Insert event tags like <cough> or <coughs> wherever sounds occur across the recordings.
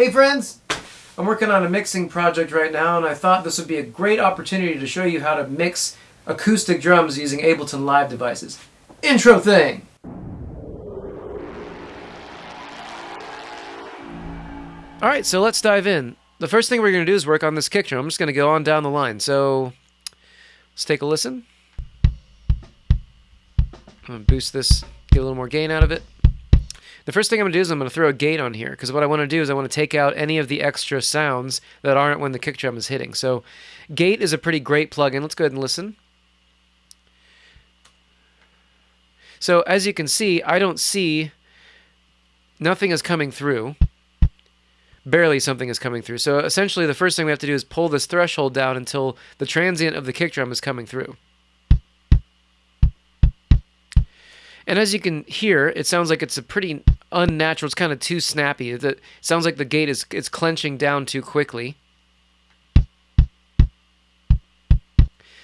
Hey friends! I'm working on a mixing project right now and I thought this would be a great opportunity to show you how to mix acoustic drums using Ableton Live devices. Intro thing! Alright, so let's dive in. The first thing we're going to do is work on this kick drum. I'm just going to go on down the line. So let's take a listen. I'm going to boost this, get a little more gain out of it. The first thing I'm going to do is I'm going to throw a gate on here because what I want to do is I want to take out any of the extra sounds that aren't when the kick drum is hitting. So gate is a pretty great plugin. Let's go ahead and listen. So as you can see, I don't see nothing is coming through. Barely something is coming through. So essentially the first thing we have to do is pull this threshold down until the transient of the kick drum is coming through. And as you can hear, it sounds like it's a pretty unnatural. It's kind of too snappy. It sounds like the gate is it's clenching down too quickly.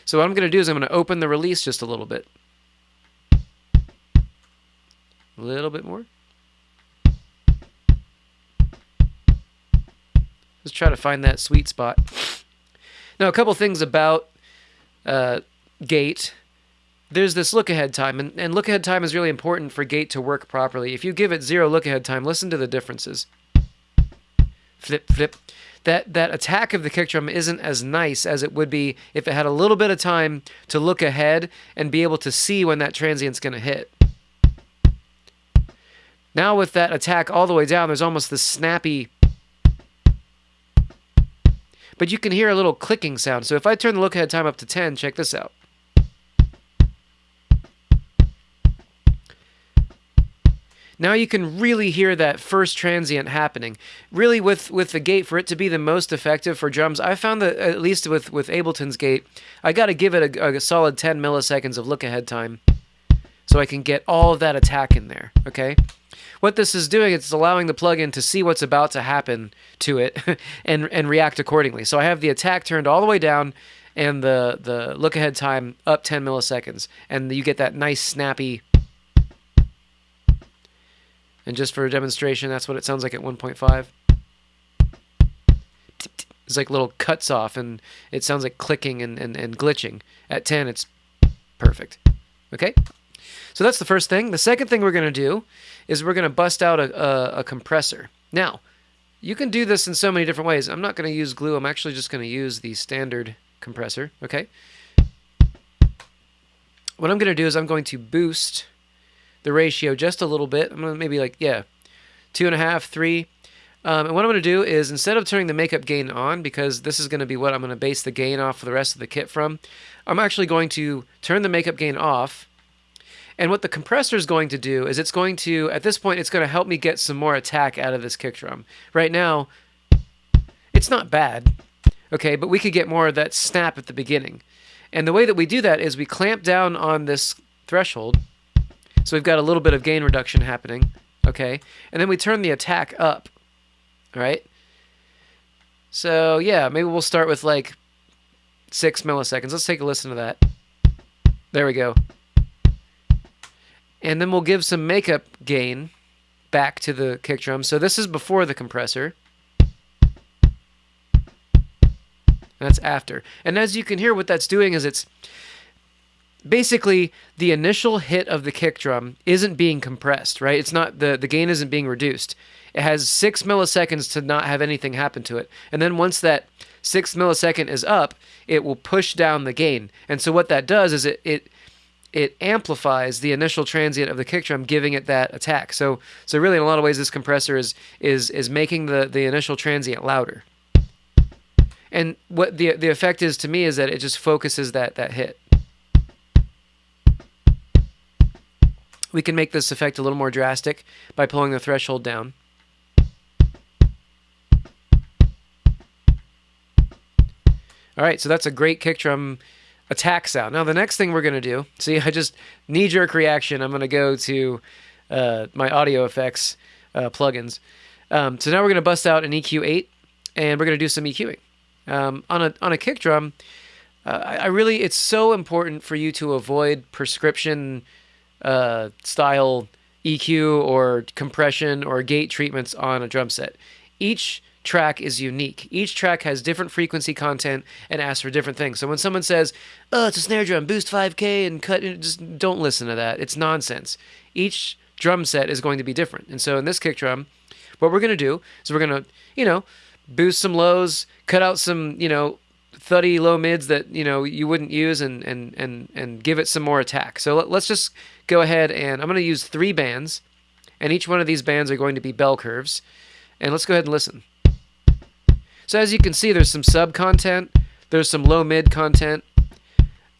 So what I'm going to do is I'm going to open the release just a little bit. A little bit more. Let's try to find that sweet spot. Now, a couple things about uh, gate there's this look ahead time, and, and look ahead time is really important for gate to work properly. If you give it zero look ahead time, listen to the differences. Flip, flip. That, that attack of the kick drum isn't as nice as it would be if it had a little bit of time to look ahead and be able to see when that transient's going to hit. Now with that attack all the way down, there's almost this snappy but you can hear a little clicking sound. So if I turn the look ahead time up to 10, check this out. Now you can really hear that first transient happening. Really, with, with the gate, for it to be the most effective for drums, I found that at least with, with Ableton's gate, I got to give it a, a solid 10 milliseconds of look ahead time so I can get all of that attack in there, okay? What this is doing, it's allowing the plugin to see what's about to happen to it <laughs> and, and react accordingly. So I have the attack turned all the way down and the, the look ahead time up 10 milliseconds. And you get that nice snappy and just for a demonstration, that's what it sounds like at 1.5. It's like little cuts off, and it sounds like clicking and, and, and glitching. At 10, it's perfect. Okay? So that's the first thing. The second thing we're going to do is we're going to bust out a, a, a, compressor. Now, you can do this in so many different ways. I'm not going to use glue. I'm actually just going to use the standard compressor. Okay? What I'm going to do is I'm going to boost the ratio just a little bit. I'm going to maybe like, yeah, two and a half, three. Um, and what I'm going to do is instead of turning the makeup gain on, because this is going to be what I'm going to base the gain off for the rest of the kit from, I'm actually going to turn the makeup gain off. And what the compressor is going to do is it's going to, at this point, it's going to help me get some more attack out of this kick drum. Right now, it's not bad, okay, but we could get more of that snap at the beginning. And the way that we do that is we clamp down on this threshold, so we've got a little bit of gain reduction happening, okay? And then we turn the attack up, right? So yeah, maybe we'll start with like six milliseconds. Let's take a listen to that. There we go. And then we'll give some makeup gain back to the kick drum. So this is before the compressor. That's after. And as you can hear, what that's doing is it's basically the initial hit of the kick drum isn't being compressed, right? It's not the the gain isn't being reduced. It has six milliseconds to not have anything happen to it, and then once that six millisecond is up, it will push down the gain. And so what that does is it it it amplifies the initial transient of the kick drum, giving it that attack. So so really, in a lot of ways, this compressor is is is making the the initial transient louder. And what the the effect is to me is that it just focuses that that hit. We can make this effect a little more drastic by pulling the threshold down. All right, so that's a great kick drum attack sound. Now the next thing we're going to do, see, <laughs> I just knee-jerk reaction. I'm going to go to uh, my audio effects uh, plugins. Um, so now we're going to bust out an EQ8, and we're going to do some EQing. Um, on a on a kick drum, uh, I, I really it's so important for you to avoid prescription uh, style EQ or compression or gate treatments on a drum set. each track is unique. Each track has different frequency content and asks for different things. So when someone says, "Oh, it's a snare drum, boost 5k and cut," just don't listen to that. It's nonsense. Each drum set is going to be different. And so in this kick drum, what we're going to do is we're going to, you know, boost some lows, cut out some, you know, thuddy low mids that, you know, you wouldn't use and and and and give it some more attack. So let, let's just go ahead and I'm going to use 3 bands and each one of these bands are going to be bell curves. And let's go ahead and listen. So as you can see, there's some sub content, there's some low mid content,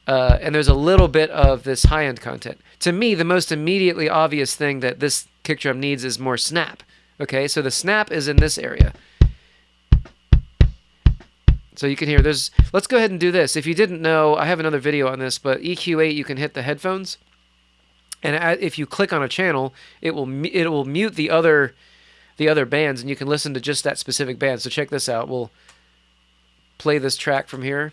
uh, and there's a little bit of this high end content. To me, the most immediately obvious thing that this kick drum needs is more snap. Okay, so the snap is in this area. So you can hear there's, let's go ahead and do this. If you didn't know, I have another video on this, but EQ8, you can hit the headphones. And if you click on a channel, it will, it will mute the other the other bands and you can listen to just that specific band. So check this out. We'll play this track from here.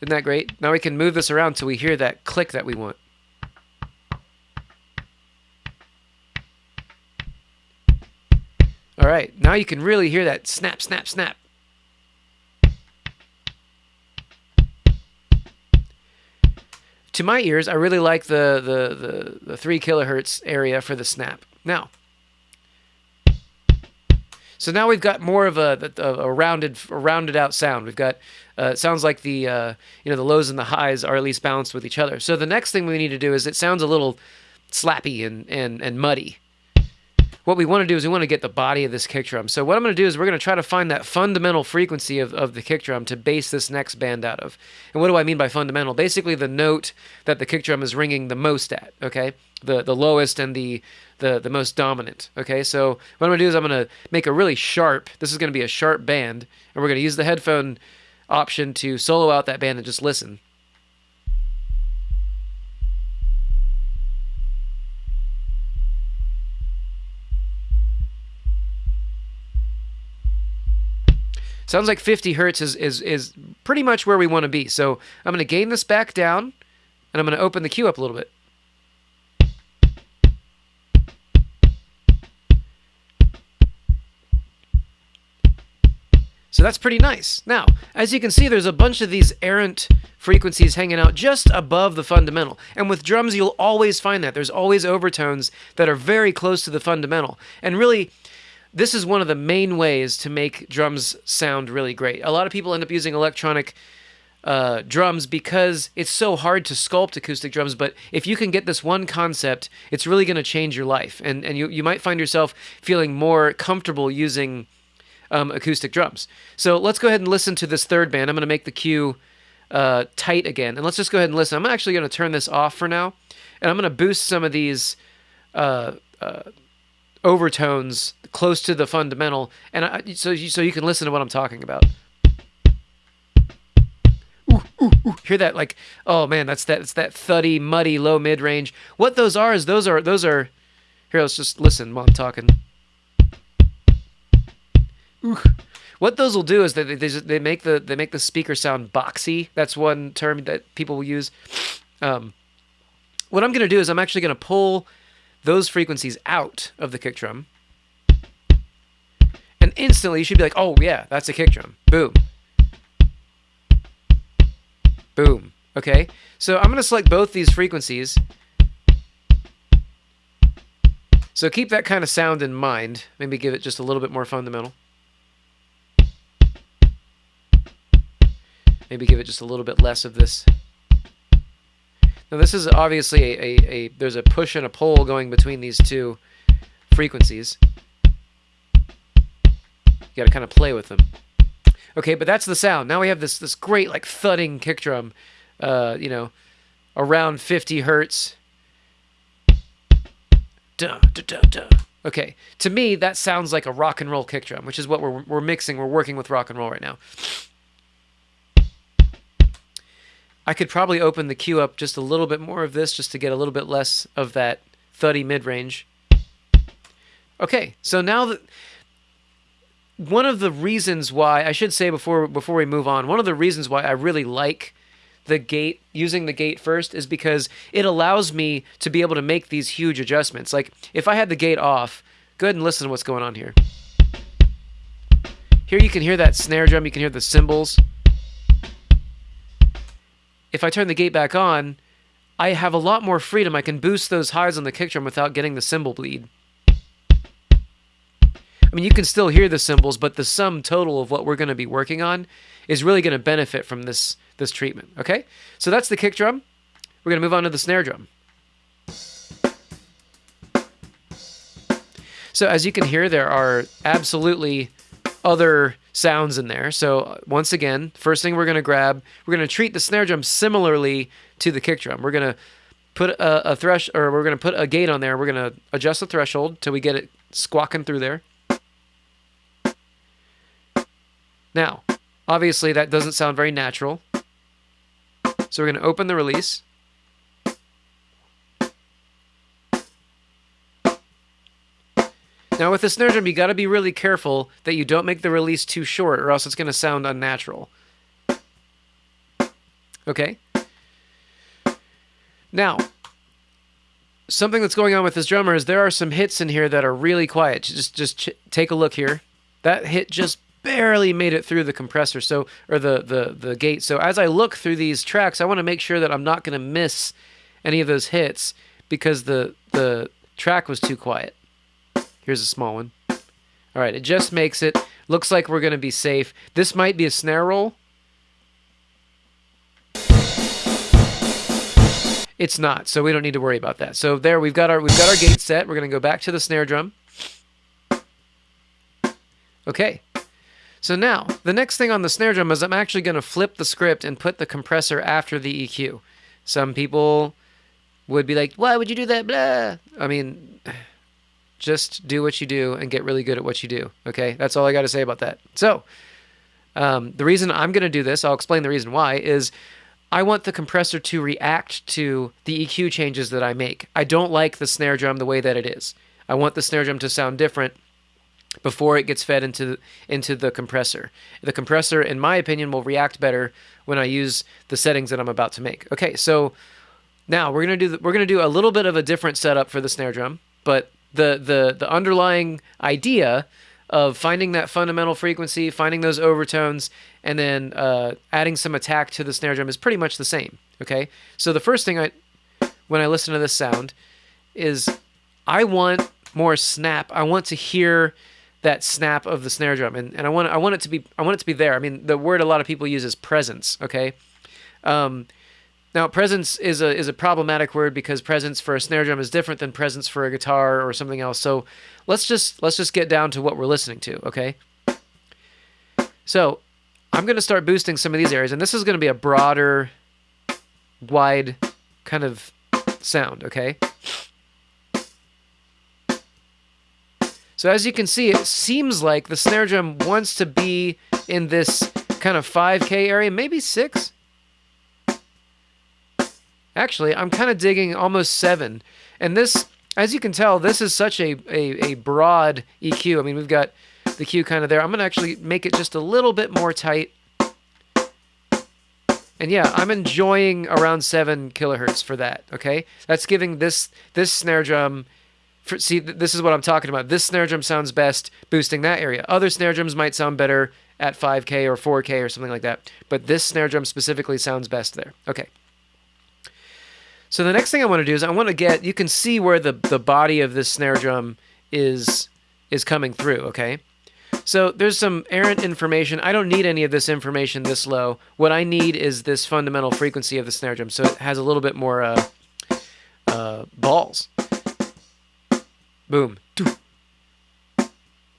Isn't that great? Now we can move this around till we hear that click that we want. All right, now you can really hear that snap, snap, snap. to my ears, I really like the, the, the, the 3 kilohertz area for the snap. Now, so now we've got more of a, a, a rounded a rounded out sound. We've got uh, it sounds like the uh, you know the lows and the highs are at least balanced with each other. So the next thing we need to do is it sounds a little slappy and and and muddy what we want to do is we want to get the body of this kick drum. So what I'm going to do is we're going to try to find that fundamental frequency of, of the kick drum to base this next band out of. And what do I mean by fundamental? Basically the note that the kick drum is ringing the most at, okay? The the lowest and the the, the most dominant, okay? So what I'm going to do is I'm going to make a really sharp, this is going to be a sharp band, and we're going to use the headphone option to solo out that band and just listen. Sounds like 50 hertz is, is, is pretty much where we want to be. So I'm going to gain this back down, and I'm going to open the Q up a little bit. So that's pretty nice. Now, as you can see, there's a bunch of these errant frequencies hanging out just above the fundamental. And with drums, you'll always find that. There's always overtones that are very close to the fundamental. And really, this is one of the main ways to make drums sound really great. A lot of people end up using electronic uh, drums because it's so hard to sculpt acoustic drums. But if you can get this one concept, it's really going to change your life. And, and you, you might find yourself feeling more comfortable using um, acoustic drums. So let's go ahead and listen to this third band. I'm going to make the Q uh, tight again. And let's just go ahead and listen. I'm actually going to turn this off for now. And I'm going to boost some of these uh, uh overtones close to the fundamental, and I, so you, so you can listen to what I'm talking about. Ooh, ooh, ooh. Hear that? Like, oh man, that's that. It's that thuddy, muddy, low mid range. What those are is those are those are. Here, let's just listen while I'm talking. What those will do is that they, they, they make the they make the speaker sound boxy. That's one term that people will use. Um, what I'm going to do is I'm actually going to pull those frequencies out of the kick drum. And instantly you should be like, oh yeah, that's a kick drum. Boom. Boom. Okay, so I'm going to select both these frequencies. So keep that kind of sound in mind. Maybe give it just a little bit more fundamental. Maybe give it just a little bit less of this now this is obviously a, a, a, there's a push and a pull going between these two frequencies. You got to kind of play with them. Okay, but that's the sound. Now we have this this great like thudding kick drum, uh, you know, around 50 hertz. Okay, to me that sounds like a rock and roll kick drum, which is what we're we're mixing. We're working with rock and roll right now. I could probably open the Q up just a little bit more of this just to get a little bit less of that thuddy mid-range. Okay, so now that one of the reasons why I should say before before we move on, one of the reasons why I really like the gate using the gate first is because it allows me to be able to make these huge adjustments. Like if I had the gate off, go ahead and listen to what's going on here. Here you can hear that snare drum, you can hear the cymbals. If I turn the gate back on, I have a lot more freedom. I can boost those highs on the kick drum without getting the cymbal bleed. I mean, you can still hear the cymbals, but the sum total of what we're going to be working on is really going to benefit from this this treatment. Okay, so that's the kick drum. We're going to move on to the snare drum. So as you can hear, there are absolutely other sounds in there. So uh, once again, first thing we're going to grab, we're going to treat the snare drum similarly to the kick drum. We're going to put a, a thresh, or we're going to put a gate on there. We're going to adjust the threshold till we get it squawking through there. Now, obviously that doesn't sound very natural. So we're going to open the release. Now with the snare drum, you got to be really careful that you don't make the release too short or else it's going to sound unnatural. Okay? Now, something that's going on with this drummer is there are some hits in here that are really quiet. Just just take a look here. That hit just barely made it through the compressor so or the the the gate so as i look through these tracks i want to make sure that i'm not going to miss any of those hits because the the track was too quiet here's a small one. All right it just makes it looks like we're going to be safe. This might be a snare roll. It's not so we don't need to worry about that. So there we've got our we've got our gate set. We're going to go back to the snare drum. Okay. So now, the next thing on the snare drum is I'm actually going to flip the script and put the compressor after the EQ. Some people would be like, why would you do that? Blah. I mean, just do what you do and get really good at what you do. Okay, that's all I got to say about that. So, um, the reason I'm going to do this, I'll explain the reason why, is I want the compressor to react to the EQ changes that I make. I don't like the snare drum the way that it is. I want the snare drum to sound different before it gets fed into into the compressor. The compressor, in my opinion, will react better when I use the settings that I'm about to make. Okay, so now we're gonna do the, we're gonna do a little bit of a different setup for the snare drum, but the the the underlying idea of finding that fundamental frequency, finding those overtones, and then uh, adding some attack to the snare drum is pretty much the same. Okay, so the first thing I when I listen to this sound is I want more snap. I want to hear that snap of the snare drum, and, and I want I want it to be I want it to be there. I mean, the word a lot of people use is presence. Okay, um, now presence is a is a problematic word because presence for a snare drum is different than presence for a guitar or something else. So let's just let's just get down to what we're listening to. Okay, so I'm going to start boosting some of these areas, and this is going to be a broader, wide kind of sound. Okay. So as you can see, it seems like the snare drum wants to be in this kind of 5K area, maybe 6. Actually, I'm kind of digging almost 7. And this, as you can tell, this is such a, a, a broad EQ. I mean, we've got the Q kind of there. I'm going to actually make it just a little bit more tight. And yeah, I'm enjoying around 7 kilohertz for that, okay? That's giving this this snare drum for, see, this is what I'm talking about. This snare drum sounds best boosting that area. Other snare drums might sound better at 5K or 4K or something like that. But this snare drum specifically sounds best there. Okay. So the next thing I want to do is I want to get, you can see where the, the body of this snare drum is, is coming through, okay? So there's some errant information. I don't need any of this information this low. What I need is this fundamental frequency of the snare drum. So it has a little bit more uh, uh, balls. Boom.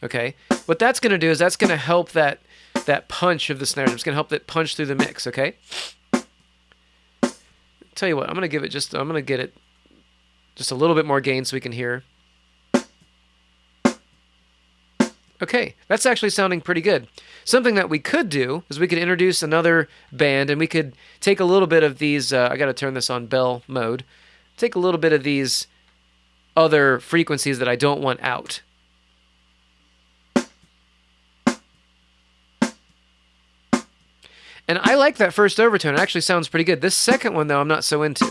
Okay. What that's going to do is that's going to help that that punch of the snare drum. It's going to help it punch through the mix, okay? Tell you what, I'm going to give it just I'm going to get it just a little bit more gain so we can hear. Okay, that's actually sounding pretty good. Something that we could do is we could introduce another band and we could take a little bit of these, uh, I got to turn this on bell mode, take a little bit of these other frequencies that I don't want out. And I like that first overtone. It actually sounds pretty good. This second one, though, I'm not so into.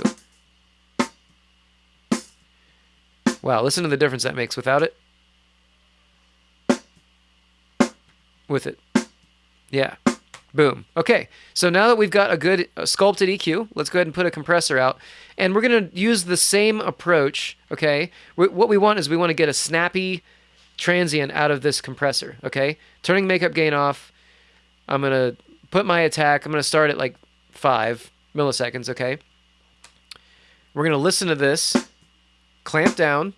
Wow, listen to the difference that makes without it. With it. Yeah. Boom. Okay, so now that we've got a good uh, sculpted EQ, let's go ahead and put a compressor out. And we're going to use the same approach, okay? what we want is we want to get a snappy transient out of this compressor, okay? Turning makeup gain off. I'm going to put my attack. I'm going to start at like 5 milliseconds, okay? We're going to listen to this, clamp down.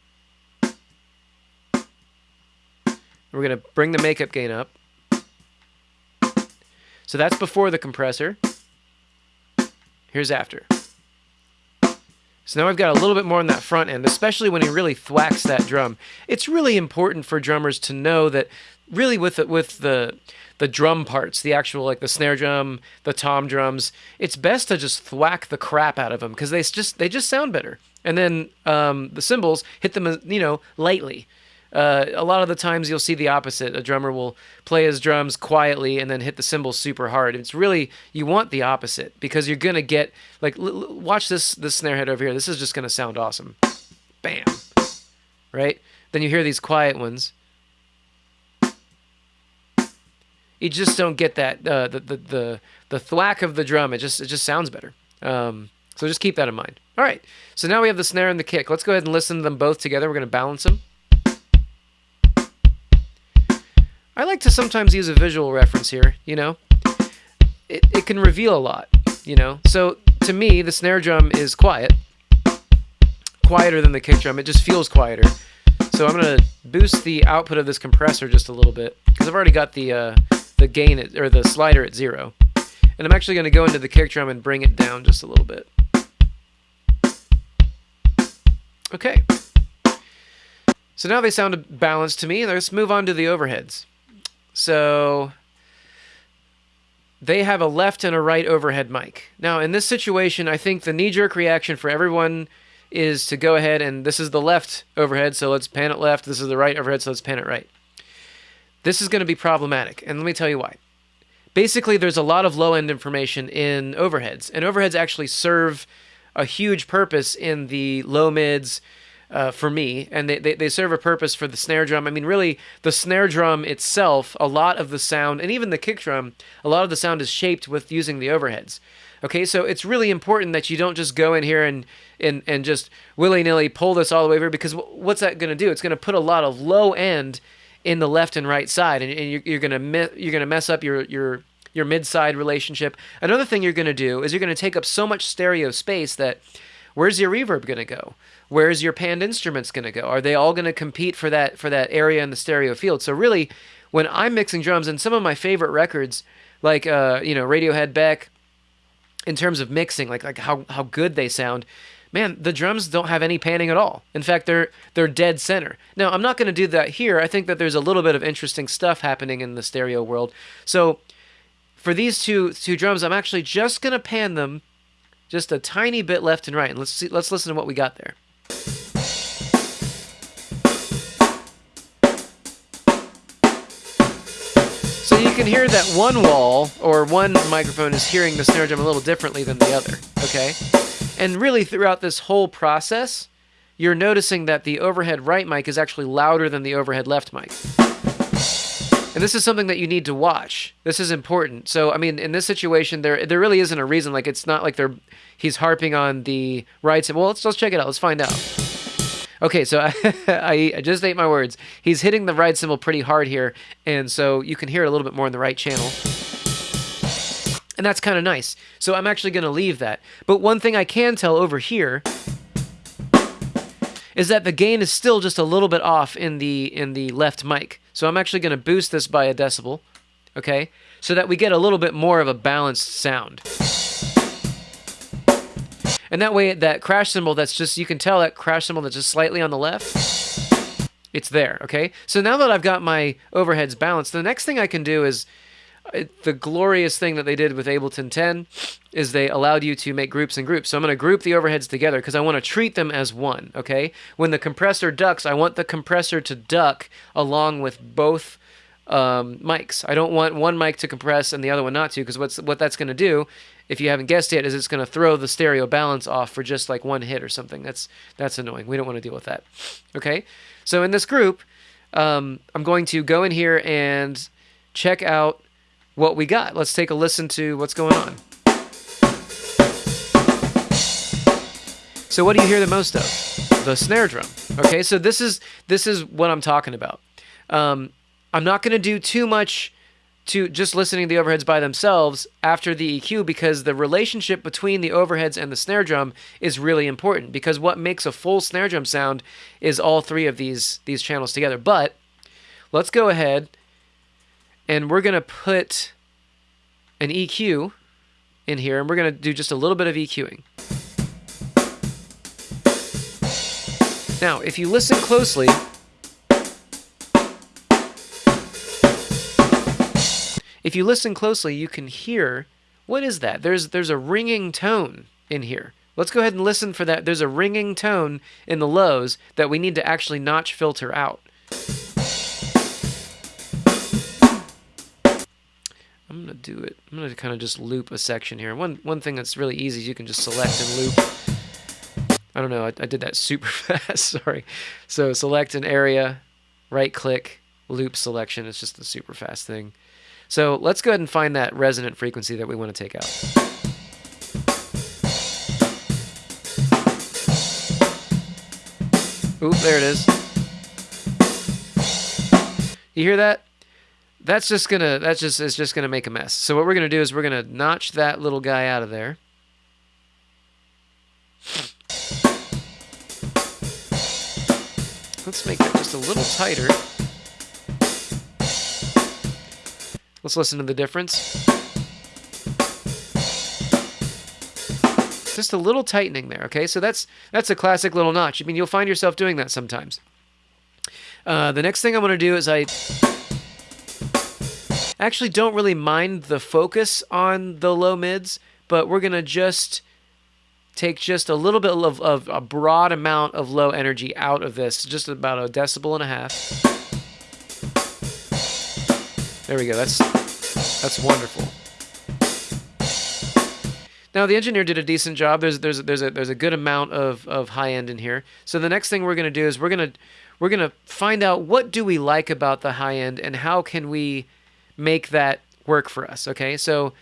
We're going to bring the makeup gain up. So that's before the compressor. Here's after. So now I've got a little bit more on that front end, especially when he really thwacks that drum. It's really important for drummers to know that really with the, with the the drum parts, the actual like the snare drum, the tom drums, it's best to just thwack the crap out of them because they just they just sound better. And then um, the cymbals hit them you know lightly. Uh, a lot of the times you'll see the opposite. A drummer will play his drums quietly and then hit the cymbals super hard. It's really you want the opposite because you're gonna get like l- l- watch this this snare head over here. This is just gonna sound awesome. Bam, right? Then you hear these quiet ones. You just don't get that uh, the, the the the thwack of the drum. It just it just sounds better. Um, so just keep that in mind. All right. So now we have the snare and the kick. Let's go ahead and listen to them both together. We're going to balance them. I like to sometimes use a visual reference here, you know? It, it can reveal a lot, you know? So to me, the snare drum is quiet, quieter than the kick drum. It just feels quieter. So I'm going to boost the output of this compressor just a little bit because I've already got the, uh, the gain at, or the slider at zero. And I'm actually going to go into the kick drum and bring it down just a little bit. Okay. So now they sound balanced to me. Let's move on to the overheads. So they have a left and a right overhead mic. Now, in this situation, I think the knee jerk reaction for everyone is to go ahead and this is the left overhead, so let's pan it left. This is the right overhead, so let's pan it right. This is going to be problematic, and let me tell you why. Basically, there's a lot of low end information in overheads, and overheads actually serve a huge purpose in the low mids, uh, for me, and they, they, they serve a purpose for the snare drum. I mean, really, the snare drum itself, a lot of the sound, and even the kick drum, a lot of the sound is shaped with using the overheads. Okay, so it's really important that you don't just go in here and and, and just willy nilly pull this all the way over because what's that going to do? It's going to put a lot of low end in the left and right side, and, and you're, you're going to you're to mess up your your your mid side relationship. Another thing you're to do is you're to take up so much stereo space that where's your reverb going to go? Where's your panned instruments going to go? Are they all going to compete for that for that area in the stereo field? So really, when I'm mixing drums, and some of my favorite records, like uh, you know Radiohead, Beck, in terms of mixing, like like how how good they sound. Man, the drums don't have any panning at all. In fact, they're they're dead center. Now, I'm not going to do that here. I think that there's a little bit of interesting stuff happening in the stereo world. So, for these two two drums, I'm actually just going to pan them just a tiny bit left and right. And let's see, let's listen to what we got there. So you can hear that one wall or one microphone is hearing the snare drum a little differently than the other, okay? And really throughout this whole process, you're noticing that the overhead right mic is actually louder than the overhead left mic. And this is something that you need to watch. This is important. So, I mean, in this situation, there there really isn't a reason. Like, it's not like they're he's harping on the right. Well, let's let's check it out. Let's find out. Okay, so <laughs> I, I, just ate my words. He's hitting the right cymbal pretty hard here, and so you can hear it a little bit more in the right channel. And that's kind of nice. So I'm actually going to leave that. But one thing I can tell over here is that the gain is still just a little bit off in the in the left mic. So I'm actually going to boost this by a decibel, okay? So that we get a little bit more of a balanced sound. And that way that crash cymbal that's just you can tell that crash cymbal that's just slightly on the left, it's there, okay? So now that I've got my overheads balanced, the next thing I can do is it, the glorious thing that they did with Ableton 10 is they allowed you to make groups and groups. So I'm going to group the overheads together because I want to treat them as one, okay? When the compressor ducks, I want the compressor to duck along with both um, mics. I don't want one mic to compress and the other one not to, because what's what that's going to do, if you haven't guessed yet, is it's going to throw the stereo balance off for just like one hit or something. That's that's annoying. We don't want to deal with that. Okay, so in this group, um, I'm going to go in here and check out what we got. Let's take a listen to what's going on. So what do you hear the most of? The snare drum. Okay, so this is this is what I'm talking about. Um, I'm not going to do too much to just listening to the overheads by themselves after the EQ because the relationship between the overheads and the snare drum is really important because what makes a full snare drum sound is all three of these these channels together. But let's go ahead and we're going to put an EQ in here and we're going to do just a little bit of EQing. Now, if you listen closely, if you listen closely, you can hear what is that? There's there's a ringing tone in here. Let's go ahead and listen for that. There's a ringing tone in the lows that we need to actually notch filter out. I'm gonna do it. I'm gonna kind of just loop a section here. One one thing that's really easy is you can just select and loop. I don't know. I, I did that super <laughs> fast. Sorry. So select an area, right click, loop selection. It's just a super fast thing. So let's go ahead and find that resonant frequency that we want to take out. Oop, there it is. You hear that? That's just gonna that's just it's just gonna make a mess. So what we're gonna do is we're gonna notch that little guy out of there. Let's make that just a little tighter. Let's listen to the difference. Just a little tightening there, okay? So that's that's a classic little notch. I mean, you'll find yourself doing that sometimes. Uh, the next thing I'm going to do is I actually don't really mind the focus on the low mids, but we're going to just take just a little bit of, of a broad amount of low energy out of this, just about a decibel and a half. There we go. That's that's wonderful. Now the engineer did a decent job. There's there's there's a there's a good amount of of high end in here. So the next thing we're gonna do is we're gonna we're gonna find out what do we like about the high end and how can we make that work for us. Okay, so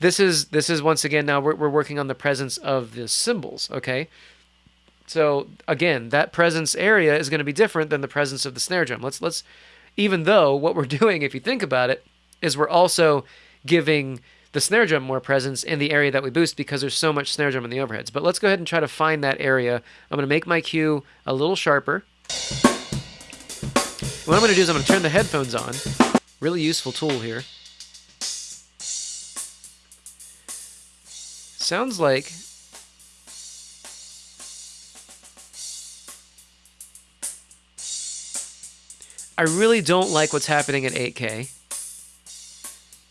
this is this is once again now we're we're working on the presence of the cymbals. Okay, so again that presence area is going to be different than the presence of the snare drum. Let's let's even though what we're <laughs> doing, if you think about it, is we're also giving the snare drum more presence in the area that we boost because there's so much snare drum in the overheads. But let's go ahead and try to find that area. I'm going to make my Q a little sharper. What I'm going to do is I'm going to turn the headphones on. Really useful tool here. Sounds like I really don't like what's happening at 8K,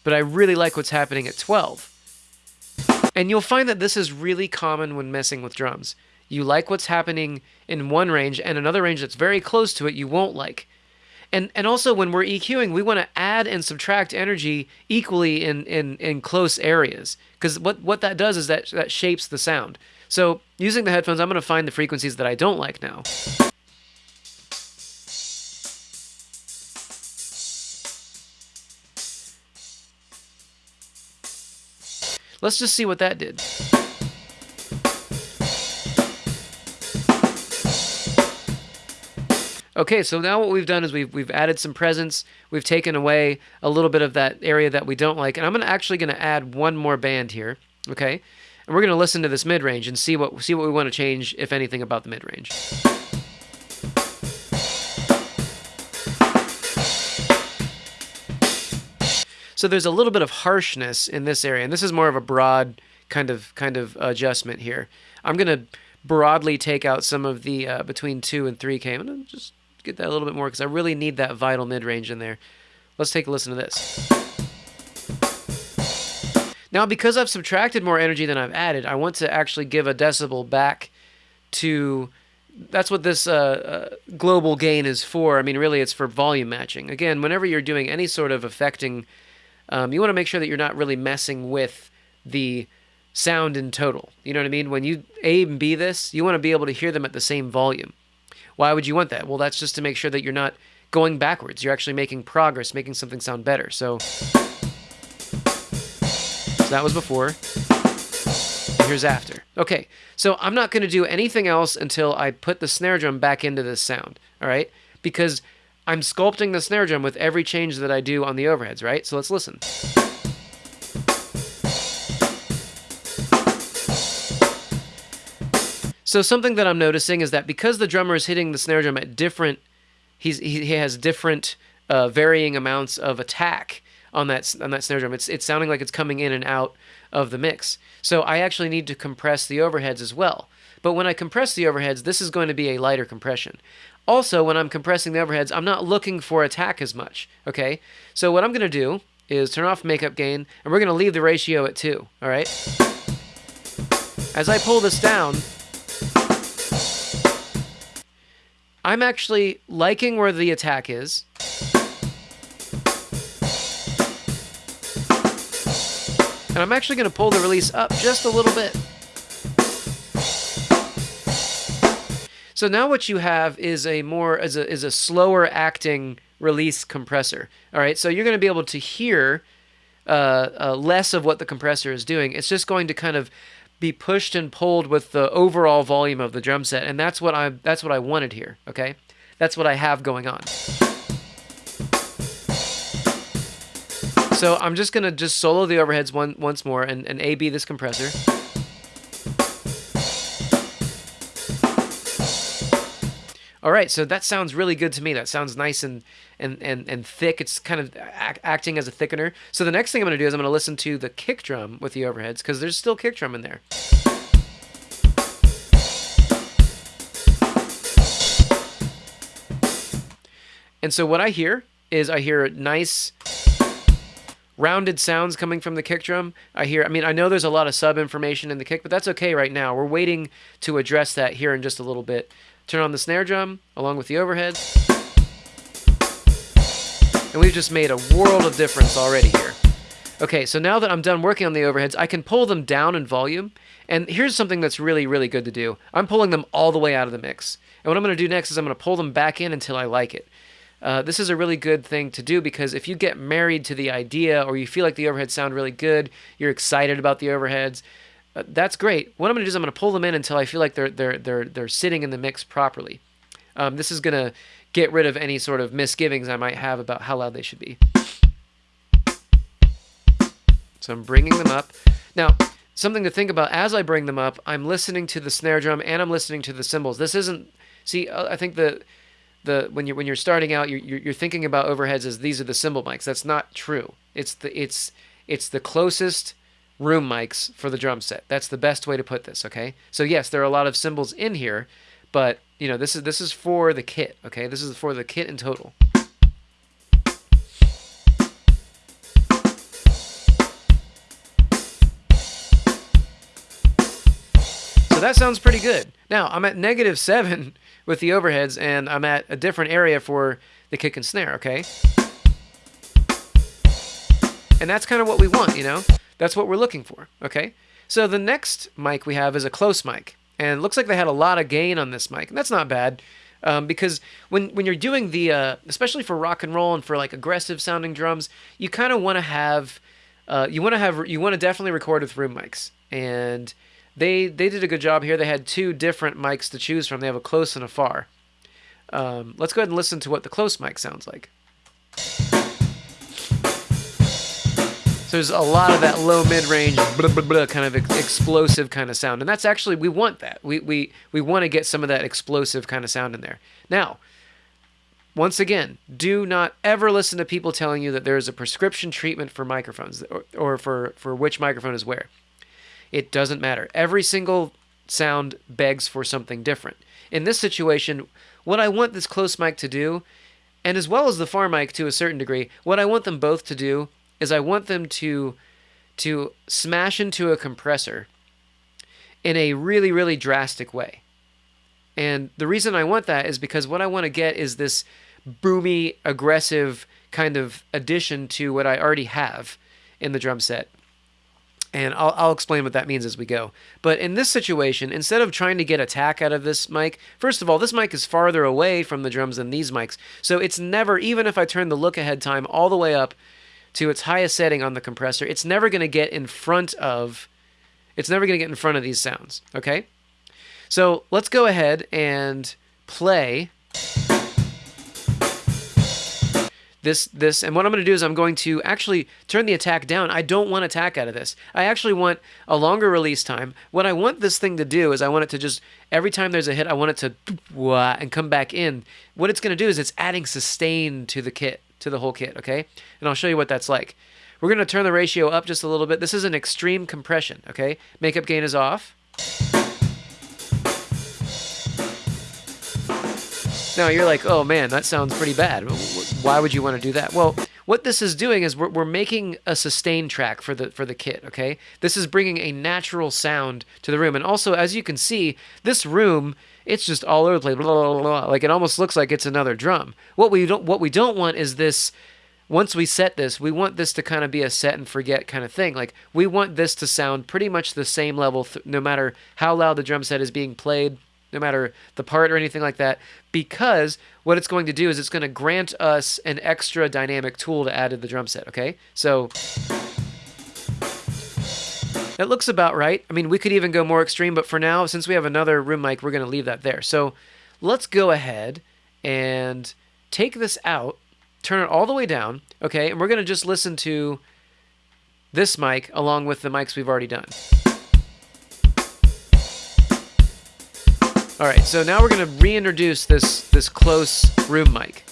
but I really like what's happening at 12. And you'll find that this is really common when messing with drums. You like what's happening in one range, and another range that's very close to it you won't like. And and also when we're EQing, we want to add and subtract energy equally in in, in close areas. Because what, what that does is that that shapes the sound. So using the headphones, I'm going to find the frequencies that I don't like now. Let's just see what that did. Okay, so now what we've done is we've, we've added some presence. We've taken away a little bit of that area that we don't like. And I'm gonna actually going to add one more band here, okay? And we're going to listen to this mid-range and see what, see what we want to change, if anything, about the mid-range. So there's a little bit of harshness in this area, and this is more of a broad kind of kind of adjustment here. I'm gonna broadly take out some of the uh, between two and three k. I'm gonna just get that a little bit more because I really need that vital mid range in there. Let's take a listen to this. Now, because I've subtracted more energy than I've added, I want to actually give a decibel back to that's what this uh, uh, global gain is for. I mean, really, it's for volume matching. Again, whenever you're doing any sort of affecting, um, you want to make sure that you're not really messing with the sound in total. You know what I mean? When you A and B this, you want to be able to hear them at the same volume. Why would you want that? Well, that's just to make sure that you're not going backwards. You're actually making progress, making something sound better. So, so that was before. Here's after. Okay, so I'm not going to do anything else until I put the snare drum back into this sound, all right? Because I'm sculpting the snare drum with every change that I do on the overheads, right? So let's listen. So something that I'm noticing is that because the drummer is hitting the snare drum at different, he's he, has different uh, varying amounts of attack on that on that snare drum. It's it's sounding like it's coming in and out of the mix. So I actually need to compress the overheads as well. But when I compress the overheads, this is going to be a lighter compression. Also, when I'm compressing the overheads, I'm not looking for attack as much. Okay, so what I'm going to do is turn off makeup gain, and we're going to leave the ratio at two. All right. As I pull this down, I'm actually liking where the attack is. And I'm actually going to pull the release up just a little bit. So now what you have is a more is a, is a slower acting release compressor. All right, so you're going to be able to hear uh, uh, less of what the compressor is doing. It's just going to kind of be pushed and pulled with the overall volume of the drum set, and that's what I that's what I wanted here. Okay, that's what I have going on. So I'm just gonna just solo the overheads one once more and, and A-B this compressor. All right, so that sounds really good to me. That sounds nice and and and, and thick. It's kind of act, acting as a thickener. So the next thing I'm going to do is I'm going to listen to the kick drum with the overheads because there's still kick drum in there. And so what I hear is I hear nice rounded sounds coming from the kick drum. I hear, I mean, I know there's a lot of sub information in the kick, but that's okay right now. We're waiting to address that here in just a little bit. Turn on the snare drum along with the overheads. And we've just made a world of difference already here. Okay, so now that I'm done working on the overheads, I can pull them down in volume. And here's something that's really, really good to do. I'm pulling them all the way out of the mix. And what I'm going to do next is I'm going to pull them back in until I like it. Uh, this is a really good thing to do because if you get married to the idea or you feel like the overheads sound really good, you're excited about the overheads, uh, that's great. What I'm going to do is I'm going to pull them in until I feel like they're they're they're they're sitting in the mix properly. Um, this is going to get rid of any sort of misgivings I might have about how loud they should be. So I'm bringing them up. Now, something to think about as I bring them up, I'm listening to the snare drum and I'm listening to the cymbals. This isn't see uh, I think the the when you're when you're starting out, you're you're thinking about overheads as these are the cymbal mics. That's not true. It's the it's it's the closest room mics for the drum set. That's the best way to put this. Okay. So yes, there are a lot of cymbals in here, but you know this is this is for the kit. Okay. This is for the kit in total. So that sounds pretty good. Now I'm at negative seven <laughs> with the overheads, and I'm at a different area for the kick and snare, okay? And that's kind of what we want, you know? That's what we're looking for, okay? So the next mic we have is a close mic. And looks like they had a lot of gain on this mic. And that's not bad. Um, because when, when you're doing the, uh, especially for rock and roll and for like aggressive sounding drums, you kind of want to have, uh, you want to have, you want to definitely record with room mics. And they they did a good job here. They had two different mics to choose from. They have a close and a far. Um, let's go ahead and listen to what the close mic sounds like. So there's a lot of that low mid range blah, blah, blah, kind of ex- explosive kind of sound, and that's actually we want that. We we we want to get some of that explosive kind of sound in there. Now, once again, do not ever listen to people telling you that there is a prescription treatment for microphones or, or for for which microphone is where. It doesn't matter. Every single sound begs for something different. In this situation, what I want this close mic to do, and as well as the far mic to a certain degree, what I want them both to do is I want them to to smash into a compressor in a really really drastic way. And the reason I want that is because what I want to get is this boomy, aggressive kind of addition to what I already have in the drum set. And I'll, I'll explain what that means as we go. But in this situation, instead of trying to get attack out of this mic, first of all, this mic is farther away from the drums than these mics. So it's never, even if I turn the look ahead time all the way up to its highest setting on the compressor, it's never going to get in front of, it's never going to get in front of these sounds, okay? So let's go ahead and play this this and what I'm going to do is I'm going to actually turn the attack down. I don't want attack out of this. I actually want a longer release time. What I want this thing to do is I want it to just every time there's a hit, I want it to and come back in. What it's going to do is it's adding sustain to the kit, to the whole kit, okay? And I'll show you what that's like. We're going to turn the ratio up just a little bit. This is an extreme compression, okay? Makeup gain is off. Now you're like, oh man, that sounds pretty bad. Why would you want to do that? Well, what this is doing is we're, we're making a sustain track for the for the kit. Okay, this is bringing a natural sound to the room, and also as you can see, this room it's just all over the place. Blah, blah, blah, like it almost looks like it's another drum. What we don't what we don't want is this. Once we set this, we want this to kind of be a set and forget kind of thing. Like we want this to sound pretty much the same level, th- no matter how loud the drum set is being played no matter the part or anything like that, because what it's going to do is it's going to grant us an extra dynamic tool to add to the drum set, okay? So it looks about right. I mean, we could even go more extreme, but for now, since we have another room mic, we're going to leave that there. So let's go ahead and take this out, turn it all the way down, okay? And we're going to just listen to this mic along with the mics we've already done. All right, so now we're going to reintroduce this, this close room mic.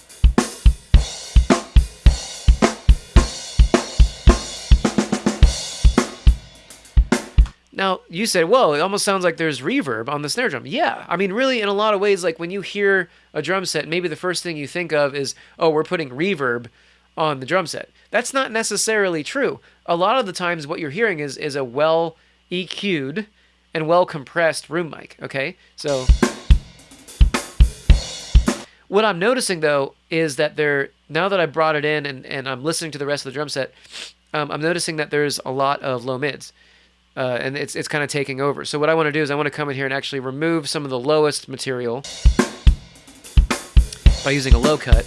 Now, you said, whoa, it almost sounds like there's reverb on the snare drum. Yeah, I mean, really, in a lot of ways, like when you hear a drum set, maybe the first thing you think of is, oh, we're putting reverb on the drum set. That's not necessarily true. A lot of the times, what you're hearing is, is a well EQ'd and well compressed room mic. Okay, so what I'm noticing though is that there now that I brought it in and, and I'm listening to the rest of the drum set, um, I'm noticing that there's a lot of low mids. Uh, and it's it's kind of taking over. So what I want to do is I want to come in here and actually remove some of the lowest material by using a low cut.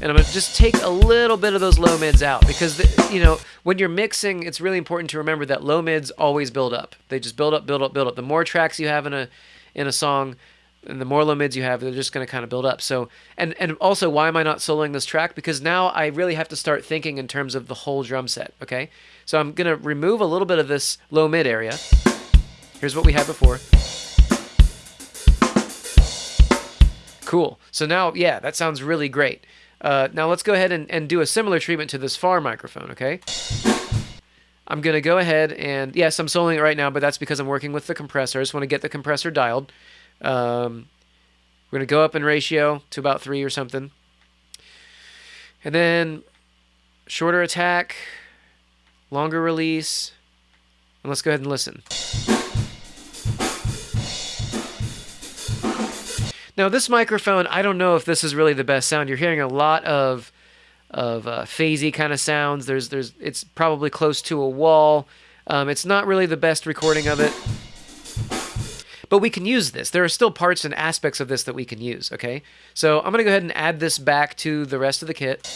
and I'm gonna just take a little bit of those low mids out because the, you know when you're mixing, it's really important to remember that low mids always build up. They just build up, build up, build up. The more tracks you have in a in a song, and the more low mids you have, they're just going to kind of build up. So, and and also, why am I not soloing this track? Because now I really have to start thinking in terms of the whole drum set. Okay, so I'm going to remove a little bit of this low mid area. Here's what we had before. Cool. So now, yeah, that sounds really great. Uh, now let's go ahead and, and do a similar treatment to this far microphone, okay? I'm going to go ahead and, yes, I'm soloing it right now, but that's because I'm working with the compressor. I just want to get the compressor dialed. Um, we're going to go up in ratio to about 3 or something. And then shorter attack, longer release, and let's go ahead and listen. Now this microphone, I don't know if this is really the best sound. You're hearing a lot of of uh, phasey kind of sounds. There's there's it's probably close to a wall. Um, it's not really the best recording of it. But we can use this. There are still parts and aspects of this that we can use, okay? So I'm going to go ahead and add this back to the rest of the kit.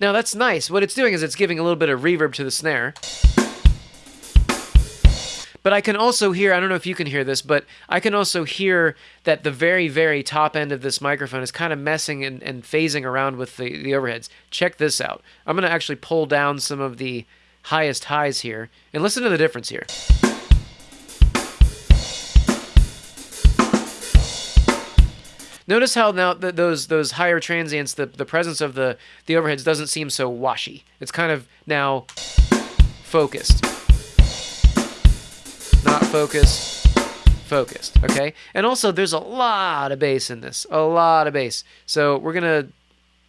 Now that's nice. What it's doing is it's giving a little bit of reverb to the snare. But I can also hear, I don't know if you can hear this, but I can also hear that the very, very top end of this microphone is kind of messing and, and phasing around with the, the overheads. Check this out. I'm going to actually pull down some of the highest highs here and listen to the difference here. Notice how now th those those higher transients, the, the presence of the, the overheads doesn't seem so washy. It's kind of now focused not focused, focused, okay? And also there's a lot of bass in this, a lot of bass. So we're to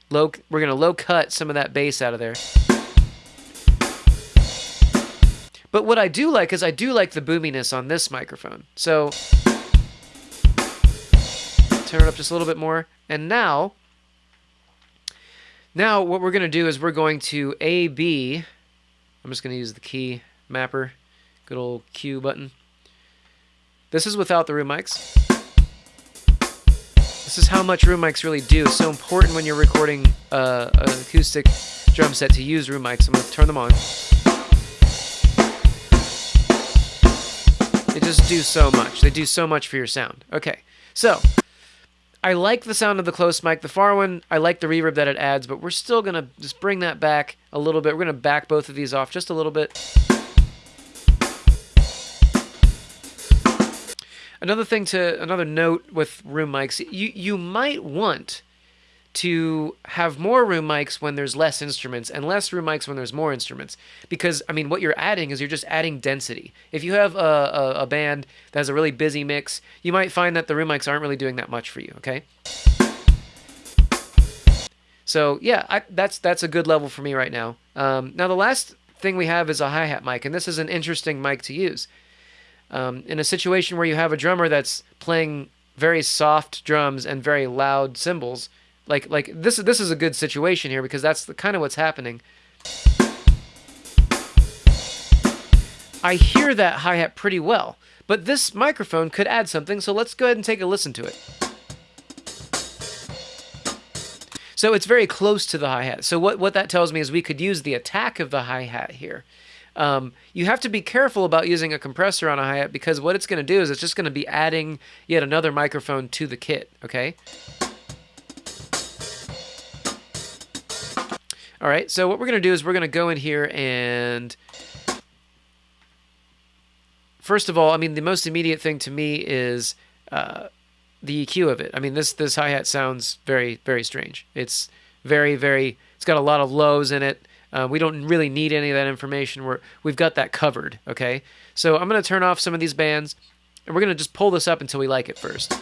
low we're to low cut some of that bass out of there. But what I do like is I do like the boominess on this microphone. So turn it up just a little bit more. And now, now what we're going to do is we're going to A, B. I'm just going to use the key mapper, good old Q button. This is without the room mics. This is how much room mics really do. It's so important when you're recording uh, an acoustic drum set to use room mics. I'm going to turn them on. They just do so much. They do so much for your sound. Okay, so I like the sound of the close mic. The far one, I like the reverb that it adds, but we're still going to just bring that back a little bit. We're going to back both of these off just a little bit. Another thing to another note with room mics, you you might want to have more room mics when there's less instruments and less room mics when there's more instruments because I mean what you're adding is you're just adding density. If you have a, a, a band that has a really busy mix, you might find that the room mics aren't really doing that much for you. Okay. So yeah, I, that's that's a good level for me right now. Um, now the last thing we have is a hi hat mic, and this is an interesting mic to use. Um, in a situation where you have a drummer that's playing very soft drums and very loud cymbals, like like this this is a good situation here because that's the, kind of what's happening. I hear that hi-hat pretty well, but this microphone could add something, so let's go ahead and take a listen to it. So it's very close to the hi-hat. So what, what that tells me is we could use the attack of the hi-hat here. Um, you have to be careful about using a compressor on a hi-hat because what it's going to do is it's just going to be adding yet another microphone to the kit, okay? All right, so what we're going to do is we're going to go in here and first of all, I mean, the most immediate thing to me is uh, the EQ of it. I mean, this this hi-hat sounds very, very strange. It's very, very, it's got a lot of lows in it. Uh, we don't really need any of that information. We're, we've got that covered, okay? So I'm going to turn off some of these bands, and we're going to just pull this up until we like it first.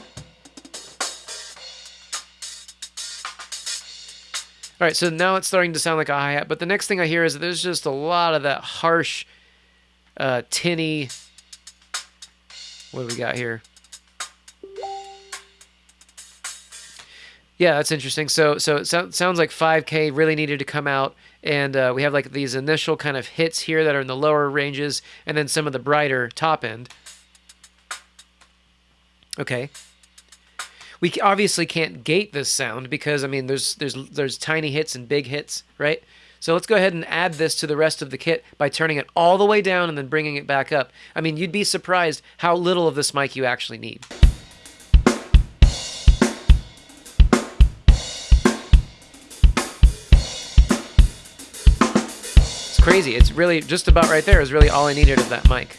All right, so now it's starting to sound like a hi-hat, but the next thing I hear is there's just a lot of that harsh, uh, tinny, what do we got here? Yeah, that's interesting. So, so it so, sounds like 5K really needed to come out, and uh, we have like these initial kind of hits here that are in the lower ranges, and then some of the brighter top end. Okay. We obviously can't gate this sound because I mean, there's there's there's tiny hits and big hits, right? So let's go ahead and add this to the rest of the kit by turning it all the way down and then bringing it back up. I mean, you'd be surprised how little of this mic you actually need. It's crazy. It's really just about right there is really all I needed of that mic.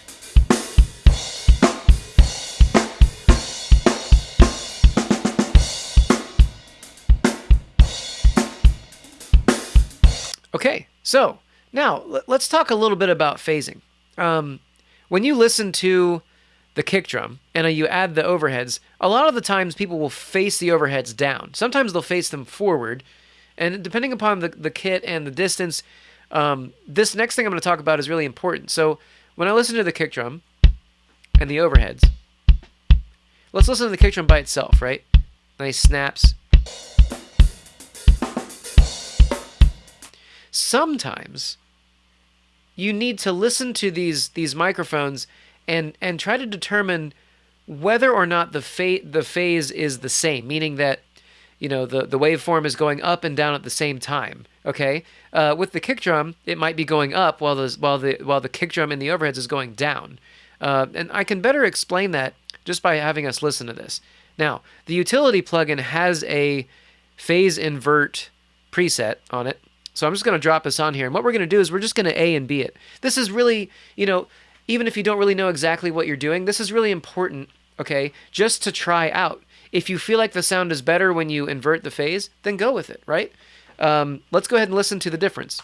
Okay, so now let's talk a little bit about phasing. Um, when you listen to the kick drum and you add the overheads, a lot of the times people will face the overheads down. Sometimes they'll face them forward, and depending upon the, the kit and the distance, um, this next thing I'm going to talk about is really important. So when I listen to the kick drum and the overheads, let's listen to the kick drum by itself, right? Nice snaps. Sometimes you need to listen to these these microphones and and try to determine whether or not the fa- the phase is the same, meaning that you know the the waveform is going up and down at the same time. Okay, uh, with the kick drum, it might be going up while the while the while the kick drum in the overheads is going down. Uh, and I can better explain that just by having us listen to this. Now, the utility plugin has a phase invert preset on it. So I'm just going to drop this on here. And what we're going to do is we're just going to A and B it. This is really, you know, even if you don't really know exactly what you're doing, this is really important, okay, just to try out. If you feel like the sound is better when you invert the phase, then go with it, right? Um, let's go ahead and listen to the difference.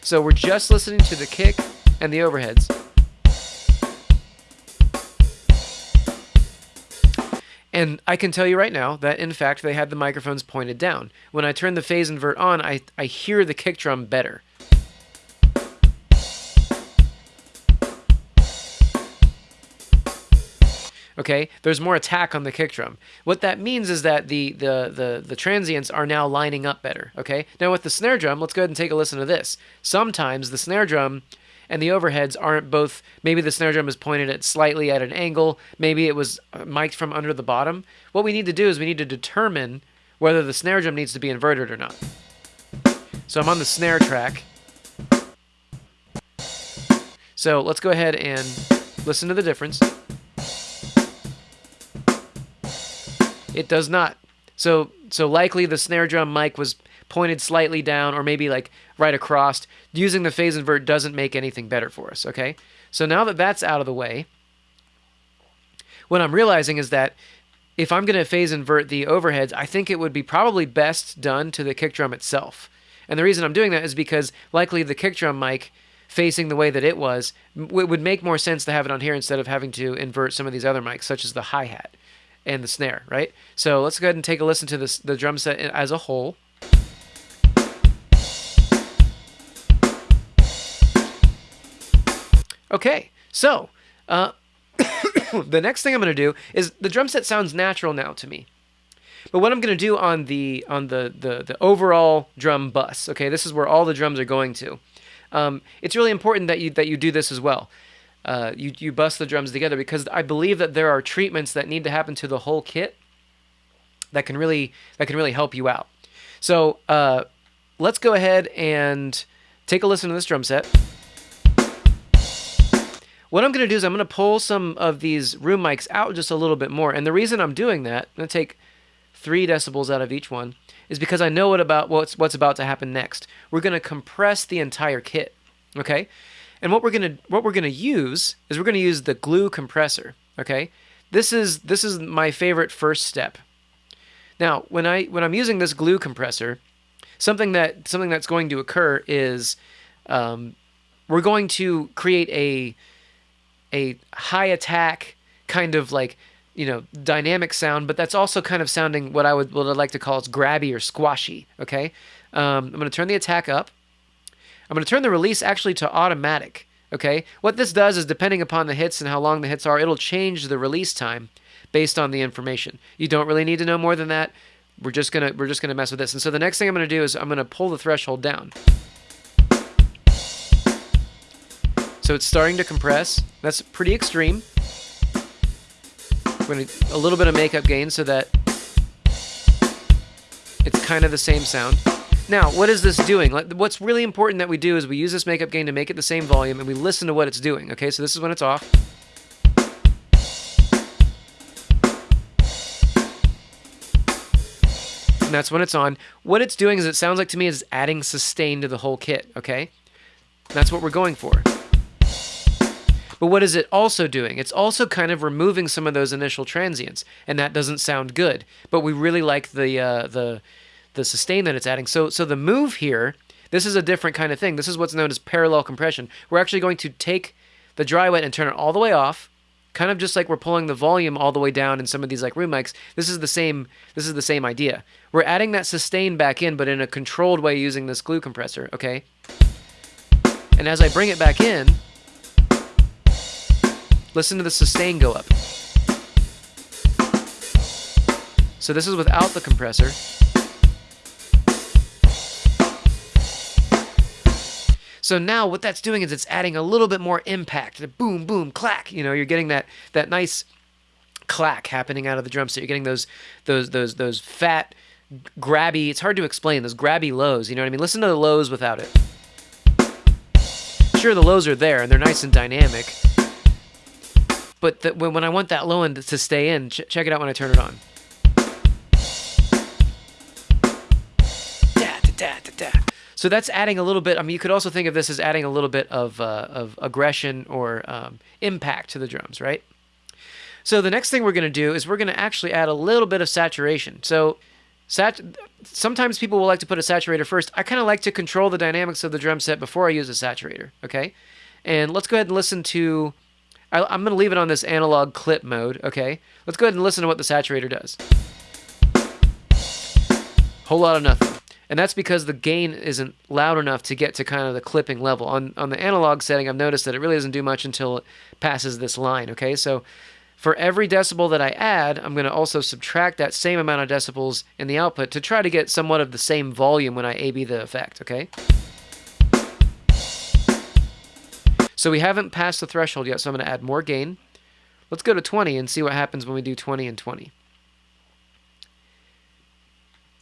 So we're just listening to the kick and the overheads. And I can tell you right now that, in fact, they had the microphones pointed down. When I turn the phase invert on, I, I hear the kick drum better. Okay, there's more attack on the kick drum. What that means is that the, the, the, the transients are now lining up better, okay? Now with the snare drum, let's go ahead and take a listen to this. Sometimes the snare drum and the overheads aren't both. Maybe the snare drum is pointed at slightly at an angle. Maybe it was uh, mic'd from under the bottom. What we need to do is we need to determine whether the snare drum needs to be inverted or not. So I'm on the snare track. So let's go ahead and listen to the difference. It does not. So so likely the snare drum mic was pointed slightly down or maybe like right across. Using the phase invert doesn't make anything better for us, okay? So now that that's out of the way, what I'm realizing is that if I'm going to phase invert the overheads, I think it would be probably best done to the kick drum itself. And the reason I'm doing that is because likely the kick drum mic facing the way that it was, it would make more sense to have it on here instead of having to invert some of these other mics, such as the hi-hat and the snare, right? So let's go ahead and take a listen to this, the drum set as a whole. Okay, so uh, <coughs> the next thing I'm going to do is the drum set sounds natural now to me. But what I'm going to do on the on the, the the overall drum bus, okay, this is where all the drums are going to. Um, it's really important that you that you do this as well uh, you, you bust the drums together because I believe that there are treatments that need to happen to the whole kit that can really that can really help you out. So uh, let's go ahead and take a listen to this drum set. What I'm going to do is I'm going to pull some of these room mics out just a little bit more. And the reason I'm doing that, I'm going to take three decibels out of each one, is because I know what about what's what's about to happen next. We're going to compress the entire kit. Okay, and what we're gonna what we're gonna use is we're gonna use the glue compressor. Okay, this is this is my favorite first step. Now, when I when I'm using this glue compressor, something that something that's going to occur is um, we're going to create a a high attack kind of like you know dynamic sound, but that's also kind of sounding what I would what I'd like to call it's grabby or squashy. Okay, um, I'm going to turn the attack up. I'm going to turn the release actually to automatic. Okay, what this does is depending upon the hits and how long the hits are, it'll change the release time based on the information. You don't really need to know more than that. We're just gonna we're just gonna mess with this. And so the next thing I'm gonna do is I'm gonna pull the threshold down. So it's starting to compress. That's pretty extreme. We're gonna a little bit of makeup gain so that it's kind of the same sound. Now, what is this doing? What's really important that we do is we use this makeup gain to make it the same volume and we listen to what it's doing. Okay, so this is when it's off. And that's when it's on. What it's doing is it sounds like to me is adding sustain to the whole kit, okay? That's what we're going for. But what is it also doing? It's also kind of removing some of those initial transients, and that doesn't sound good. But we really like the uh, the the sustain that it's adding. So so the move here, this is a different kind of thing. This is what's known as parallel compression. We're actually going to take the dry wet and turn it all the way off, kind of just like we're pulling the volume all the way down in some of these like room mics. This is the same this is the same idea. We're adding that sustain back in but in a controlled way using this glue compressor, okay? And as I bring it back in, listen to the sustain go up. So this is without the compressor. So now what that's doing is it's adding a little bit more impact. The boom, boom, clack. You know, you're getting that that nice clack happening out of the drum set. You're getting those those those those fat grabby. It's hard to explain those grabby lows. You know what I mean? Listen to the lows without it. Sure, the lows are there and they're nice and dynamic. But the, when, when I want that low end to stay in, ch check it out when I turn it on. Da, da, da. So that's adding a little bit. I mean, you could also think of this as adding a little bit of, uh, of aggression or um, impact to the drums, right? So the next thing we're going to do is we're going to actually add a little bit of saturation. So sat sometimes people will like to put a saturator first. I kind of like to control the dynamics of the drum set before I use a saturator, okay? And let's go ahead and listen to, I, I'm going to leave it on this analog clip mode, okay? Let's go ahead and listen to what the saturator does. Whole lot of nothing and that's because the gain isn't loud enough to get to kind of the clipping level. On on the analog setting, I've noticed that it really doesn't do much until it passes this line. Okay, so For every decibel that I add, I'm going to also subtract that same amount of decibels in the output to try to get somewhat of the same volume when I A-B the effect, okay? So we haven't passed the threshold yet, so I'm going to add more gain. Let's go to 20 and see what happens when we do 20 and 20.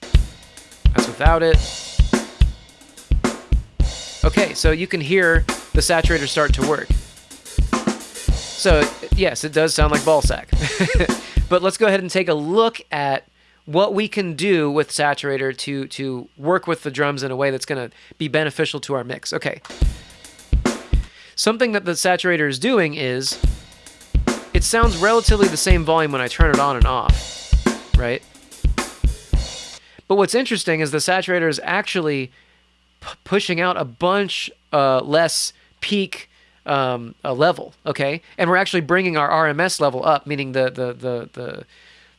That's without it. Okay, so you can hear the saturator start to work. So, yes, it does sound like ball sack. <laughs> but let's go ahead and take a look at what we can do with saturator to, to work with the drums in a way that's going to be beneficial to our mix. Okay. Something that the saturator is doing is it sounds relatively the same volume when I turn it on and off, right? But what's interesting is the saturator is actually pushing out a bunch uh, less peak um, level, okay? And we're actually bringing our RMS level up, meaning the, the, the, the,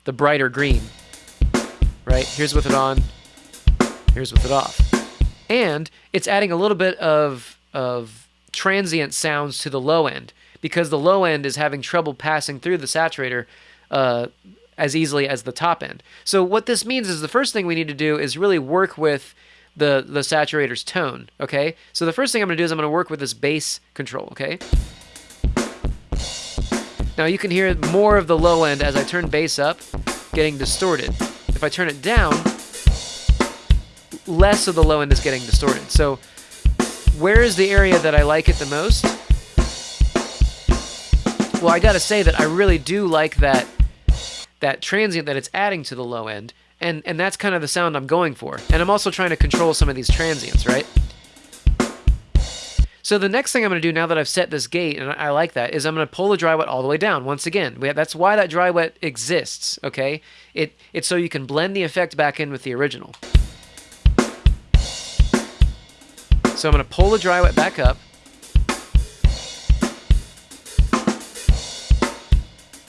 the brighter green, right? Here's with it on, here's with it off. And it's adding a little bit of, of transient sounds to the low end because the low end is having trouble passing through the saturator uh, as easily as the top end. So what this means is the first thing we need to do is really work with the, the saturator's tone, okay? So the first thing I'm to do is I'm going to work with this bass control, okay? Now you can hear more of the low end as I turn bass up, getting distorted. If I turn it down, less of the low end is getting distorted. So where is the area that I like it the most? Well, I gotta say that I really do like that that transient that it's adding to the low end, and and that's kind of the sound I'm going for. And I'm also trying to control some of these transients, right? So the next thing I'm going to do now that I've set this gate, and I like that, is I'm going to pull the dry wet all the way down. Once again, have, that's why that dry wet exists, okay? It It's so you can blend the effect back in with the original. So I'm going to pull the dry wet back up.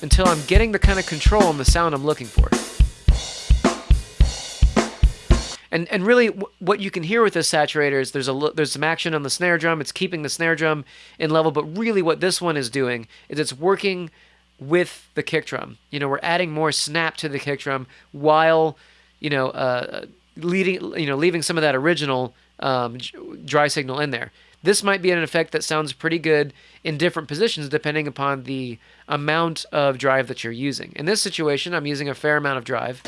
Until I'm getting the kind of control and the sound I'm looking for. And, and really, what you can hear with this saturator is there's a there's some action on the snare drum. It's keeping the snare drum in level, but really, what this one is doing is it's working with the kick drum. You know, we're adding more snap to the kick drum while, you know, uh, leading you know leaving some of that original um, dry signal in there. This might be an effect that sounds pretty good in different positions depending upon the amount of drive that you're using. In this situation, I'm using a fair amount of drive.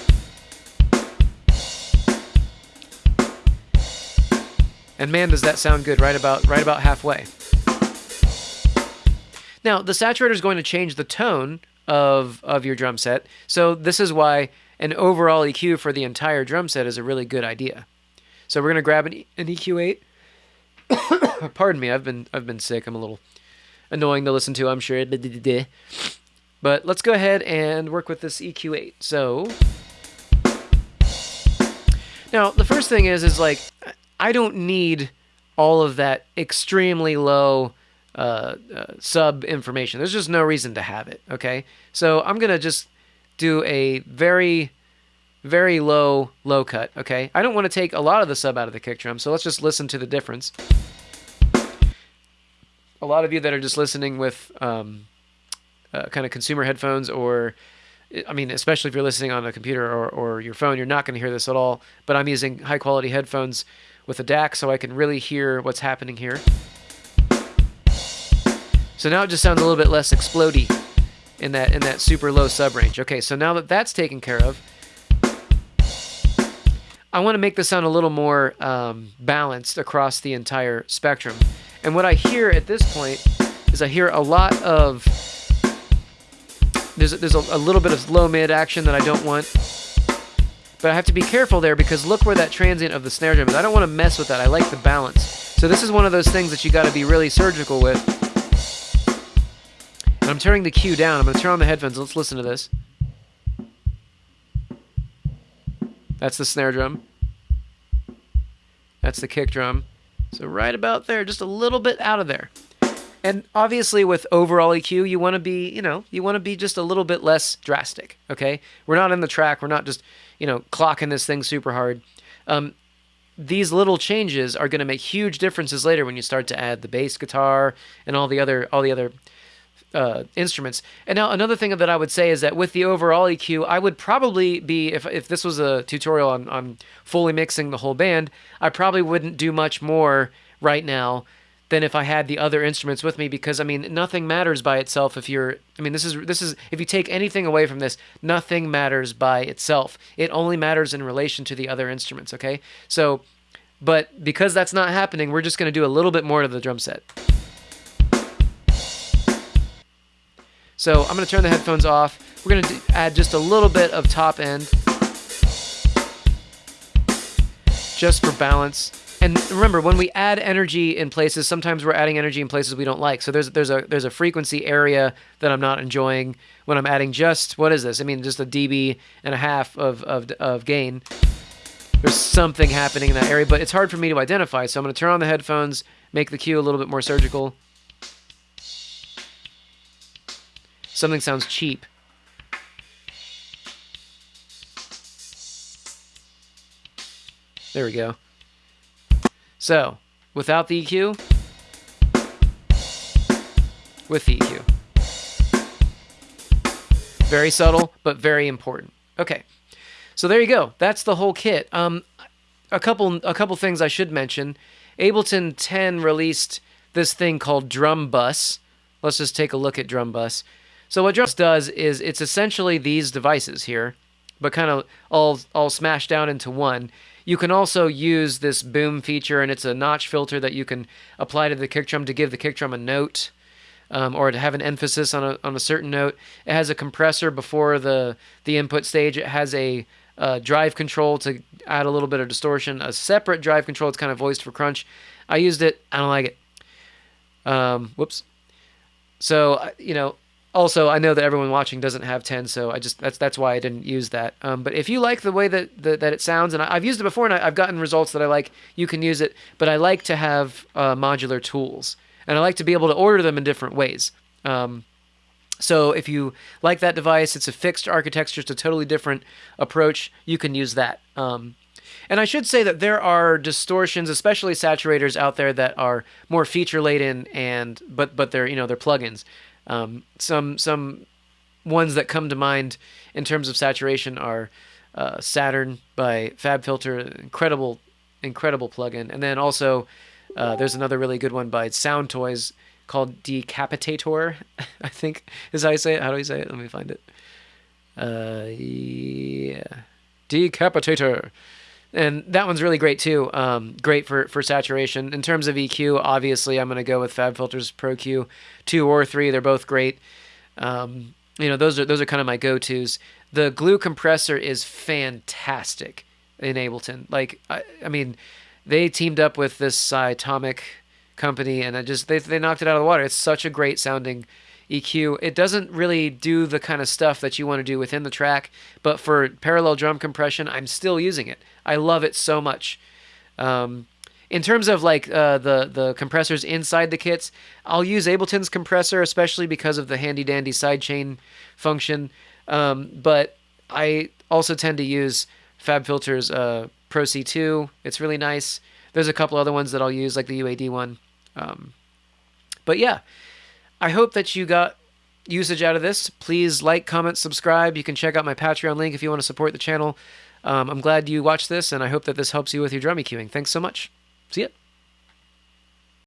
And man, does that sound good right about right about halfway. Now, the saturator is going to change the tone of, of your drum set, so this is why an overall EQ for the entire drum set is a really good idea. So we're gonna grab an, an EQ8. <coughs> Pardon me, I've been I've been sick. I'm a little annoying to listen to. I'm sure. But let's go ahead and work with this EQ8. So now the first thing is is like I don't need all of that extremely low uh, uh, sub information. There's just no reason to have it. Okay, so I'm gonna just do a very very low, low cut, okay? I don't want to take a lot of the sub out of the kick drum, so let's just listen to the difference. A lot of you that are just listening with um, uh, kind of consumer headphones or I mean, especially if you're listening on a computer or, or your phone, you're not going to hear this at all. But I'm using high quality headphones with a DAC so I can really hear what's happening here. So now it just sounds a little bit less explody in that in that super low sub range. Okay, so now that that's taken care of, I want to make the sound a little more um, balanced across the entire spectrum. And what I hear at this point is I hear a lot of there's a, there's a, a little bit of low mid action that I don't want. But I have to be careful there because look where that transient of the snare drum is. I don't want to mess with that. I like the balance. So this is one of those things that you got to be really surgical with. And I'm turning the Q down. I'm going to turn on the headphones. Let's listen to this. That's the snare drum. That's the kick drum. So right about there, just a little bit out of there. And obviously with overall EQ, you want to be, you know, you want to be just a little bit less drastic, okay? We're not in the track. We're not just, you know, clocking this thing super hard. Um, these little changes are going to make huge differences later when you start to add the bass guitar and all the other all the other uh, instruments. And now another thing that I would say is that with the overall EQ, I would probably be if if this was a tutorial on on fully mixing the whole band, I probably wouldn't do much more right now than if I had the other instruments with me because I mean nothing matters by itself if you're I mean this is this is if you take anything away from this nothing matters by itself. It only matters in relation to the other instruments okay? So but because that's not happening we're just going to do a little bit more to the drum set so I'm going to turn the headphones off. We're going to add just a little bit of top end. Just for balance. And remember when we add energy in places sometimes we're adding energy in places we don't like. So there's there's a there's a frequency area that i'm not enjoying when i'm adding just what is this? I mean just a db and a half of of, of gain. There's something happening in that area but it's hard for me to identify. So i'm going to turn on the headphones make the Q a little bit more surgical something sounds cheap there we go so, without the EQ, with the EQ. Very subtle, but very important. Okay, so there you go. That's the whole kit. Um, a couple, a couple things I should mention. Ableton 10 released this thing called Drum Buss. Let's just take a look at Drum Buss. So what Drum does is it's essentially these devices here, but kind of all all smashed down into one. You can also use this boom feature, and it's a notch filter that you can apply to the kick drum to give the kick drum a note. Um, or to have an emphasis on a, on a certain note. It has a compressor before the, the input stage. It has a, a drive control to add a little bit of distortion. A separate drive control. It's kind of voiced for crunch. I used it. I don't like it. Um, whoops. So, you know, also i know that everyone watching doesn't have 10 so i just that's that's why i didn't use that. Um, but if you like the way that, that, that it sounds and I, have used it before and I, have gotten results that i like you can use it but i like to have uh, modular tools and i like to be able to order them in different ways. Um, so if you like that device it's a fixed architecture it's a totally different approach you can use that. Um, and I should say that there are distortions, especially saturators out there that are more feature laden and but but they're you know they're plugins. Um, some some ones that come to mind in terms of saturation are uh, Saturn by FabFilter, incredible incredible plugin, and then also uh, there's another really good one by Soundtoys called Decapitator. <laughs> I think is how you say it. How do you say it? Let me find it. Uh, yeah, Decapitator and that one's really great too. Um, great for for saturation. In terms of EQ, obviously, I'm going to go with FabFilter's Pro Q, two or three. They're both great. Um, you know, those are those are kind of my go tos. The glue compressor is fantastic in Ableton. Like, I, I mean, they teamed up with this Cytomic company, and I just they they knocked it out of the water. It's such a great sounding EQ. It doesn't really do the kind of stuff that you want to do within the track, but for parallel drum compression, I'm still using it. I love it so much. Um, in terms of like uh, the the compressors inside the kits, I'll use Ableton's compressor, especially because of the handy dandy sidechain function. Um, but I also tend to use FabFilter's uh, Pro C2. It's really nice. There's a couple other ones that I'll use, like the UAD one. Um, but yeah, I hope that you got usage out of this. Please like, comment, subscribe. You can check out my Patreon link if you want to support the channel. Um, I'm glad you watched this, and I hope that this helps you with your drum EQing. Thanks so much. See ya.